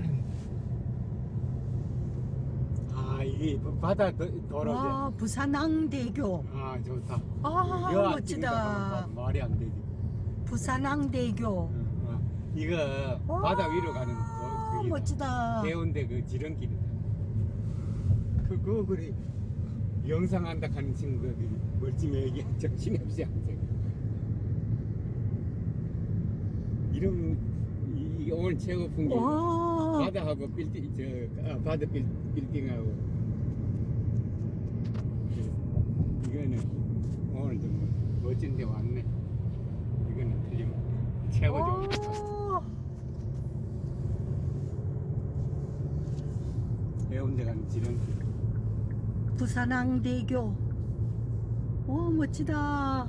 떨어뜨리는 아 이게 바다 와 부산항대교. 아 좋다. 아여 멋지다. 앞 말이 안 되지. 부산항대교. 어, 어. 이거 와. 바다 위로 가는 그게 멋지다. 해운대 그 지름길이다. 그거 그래. 영상 한다 하는 친구들이 멀찌매기 정신없이 항상 이런 이, 이 오늘 최고 풍경 와. 바다하고 빌딩 저 아, 바다 빌, 빌딩하고. 이거는 오늘 좀 멋진 데 왔네. 이거는 틀림 최고 좋은 데 와. 해운대 가는 지름길 부산항대교. 오 멋지다